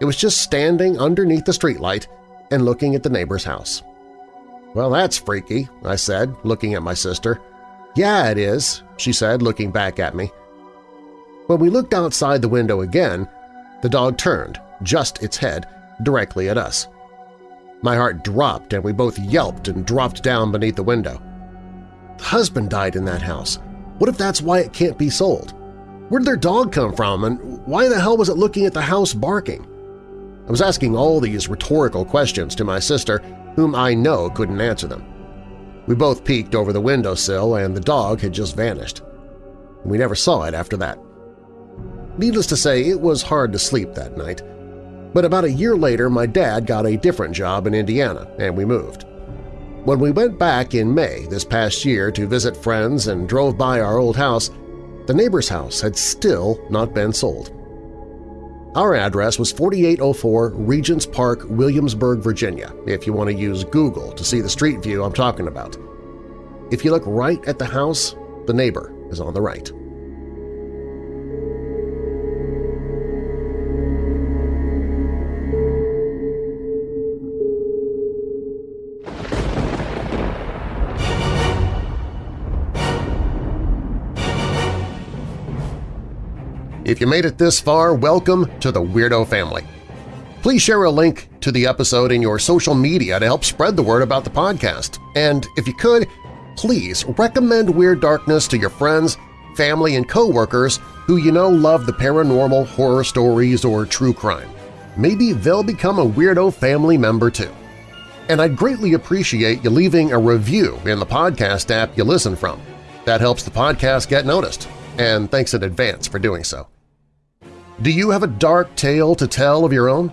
B: It was just standing underneath the streetlight and looking at the neighbor's house. Well, that's freaky, I said, looking at my sister. Yeah, it is, she said, looking back at me. When we looked outside the window again, the dog turned, just its head, directly at us. My heart dropped and we both yelped and dropped down beneath the window. The husband died in that house. What if that's why it can't be sold? Where did their dog come from and why the hell was it looking at the house barking? I was asking all these rhetorical questions to my sister, whom I know couldn't answer them. We both peeked over the windowsill and the dog had just vanished. We never saw it after that. Needless to say, it was hard to sleep that night. But about a year later, my dad got a different job in Indiana, and we moved. When we went back in May this past year to visit friends and drove by our old house, the neighbor's house had still not been sold. Our address was 4804 Regents Park, Williamsburg, Virginia, if you want to use Google to see the street view I'm talking about. If you look right at the house, the neighbor is on the right. If you made it this far, welcome to the Weirdo family. Please share a link to the episode in your social media to help spread the word about the podcast. And if you could, please recommend Weird Darkness to your friends, family, and coworkers who you know love the paranormal, horror stories, or true crime. Maybe they'll become a Weirdo family member too. And I'd greatly appreciate you leaving a review in the podcast app you listen from. That helps the podcast get noticed, and thanks in advance for doing so. Do you have a dark tale to tell of your own?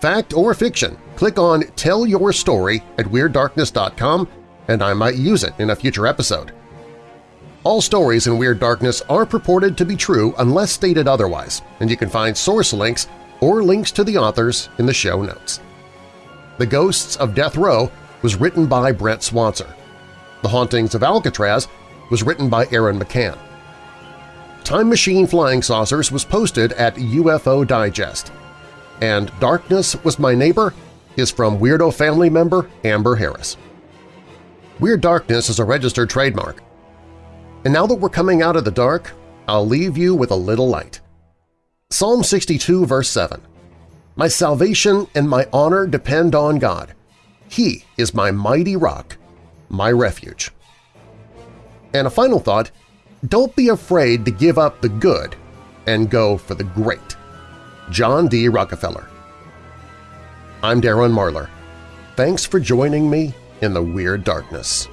B: Fact or fiction, click on Tell Your Story at WeirdDarkness.com and I might use it in a future episode. All stories in Weird Darkness are purported to be true unless stated otherwise, and you can find source links or links to the authors in the show notes. The Ghosts of Death Row was written by Brent Swancer. The Hauntings of Alcatraz was written by Aaron McCann. Time Machine Flying Saucers was posted at UFO Digest, and Darkness Was My Neighbor is from Weirdo family member Amber Harris. Weird Darkness is a registered trademark. And now that we're coming out of the dark, I'll leave you with a little light. Psalm 62 verse 7 My salvation and my honor depend on God. He is my mighty rock, my refuge. And a final thought, don't be afraid to give up the good and go for the great. John D. Rockefeller I'm Darren Marlar. Thanks for joining me in the Weird Darkness.